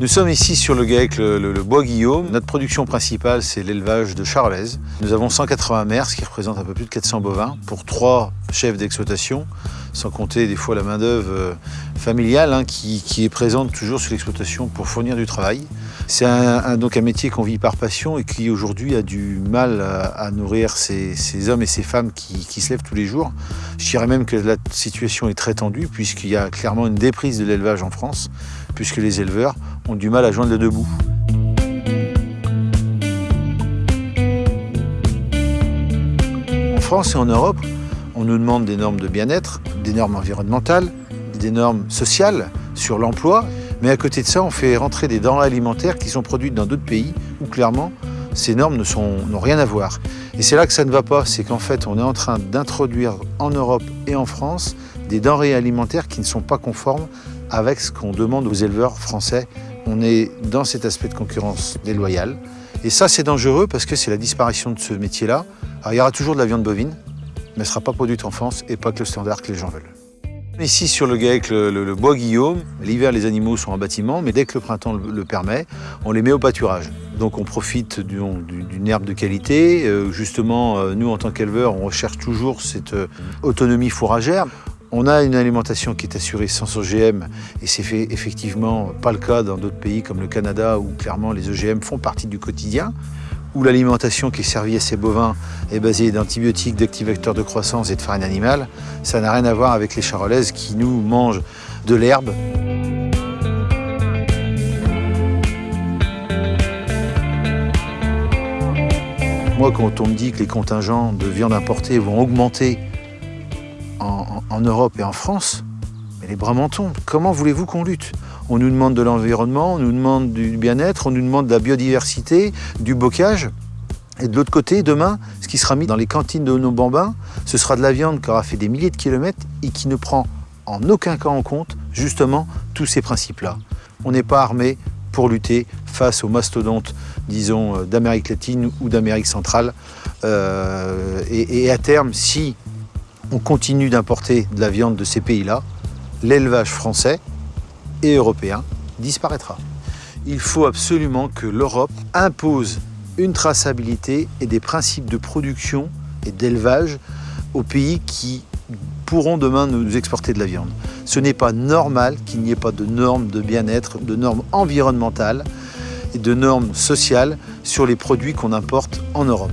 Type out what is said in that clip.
Nous sommes ici sur le GAEC, le, Bois Guillaume. Notre production principale, c'est l'élevage de charolaises. Nous avons 180 mères, ce qui représente un peu plus de 400 bovins, pour trois chefs d'exploitation, sans compter des fois la main-d'œuvre familiale hein, qui, est présente toujours sur l'exploitation pour fournir du travail. C'est donc un métier qu'on vit par passion et qui aujourd'hui a du mal à, nourrir ces, hommes et ces femmes qui, se lèvent tous les jours. Je dirais même que la situation est très tendue puisqu'il y a clairement une déprise de l'élevage en France, puisque les éleveurs ont du mal à joindre le debout. En France et en Europe, on nous demande des normes de bien-être, des normes environnementales, des normes sociales sur l'emploi, mais à côté de ça, on fait rentrer des denrées alimentaires qui sont produites dans d'autres pays où clairement ces normes n'ont rien à voir. Et c'est là que ça ne va pas, c'est qu'en fait on est en train d'introduire en Europe et en France des denrées alimentaires qui ne sont pas conformes avec ce qu'on demande aux éleveurs français. On est dans cet aspect de concurrence déloyale. Et ça, c'est dangereux parce que c'est la disparition de ce métier-là. Il y aura toujours de la viande bovine, mais sera pas produite en France et pas que le standard que les gens veulent. Ici, sur le GAEC, le, bois Guillaume, l'hiver, les animaux sont en bâtiment, mais dès que le printemps le, le permet, on les met au pâturage. Donc on profite d'une herbe de qualité. Euh, justement, euh, nous, en tant qu'éleveurs, on recherche toujours cette euh, autonomie fourragère. On a une alimentation qui est assurée sans OGM et c'est fait effectivement pas le cas dans d'autres pays comme le Canada où clairement les OGM font partie du quotidien où l'alimentation qui est servie à ces bovins est basée d'antibiotiques, d'activateurs de croissance et de farine animale, ça n'a rien à voir avec les charolaises qui nous mangent de l'herbe. Moi, quand on me dit que les contingents de viande importée vont augmenter en, en, en Europe et en France, les bras mentons, comment voulez-vous qu'on lutte? On nous demande de l'environnement, on nous demande du bien-être, on nous demande de la biodiversité, du bocage. Et de l'autre côté, demain, ce qui sera mis dans les cantines de nos bambins, ce sera de la viande qui aura fait des milliers de kilomètres et qui ne prend en aucun cas en compte, justement, tous ces principes-là. On n'est pas armé pour lutter face aux mastodontes, disons, euh, d'Amérique latine ou d'Amérique centrale. Euh, et à terme, si on continue d'importer de la viande de ces pays-là, l'élevage français et européen disparaîtra. Il faut absolument que l'Europe impose une traçabilité et des principes de production et d'élevage aux pays qui pourront demain nous exporter de la viande. Ce n'est pas normal qu'il n'y ait pas de normes de bien-être, de normes environnementales et de normes sociales sur les produits qu'on importe en Europe.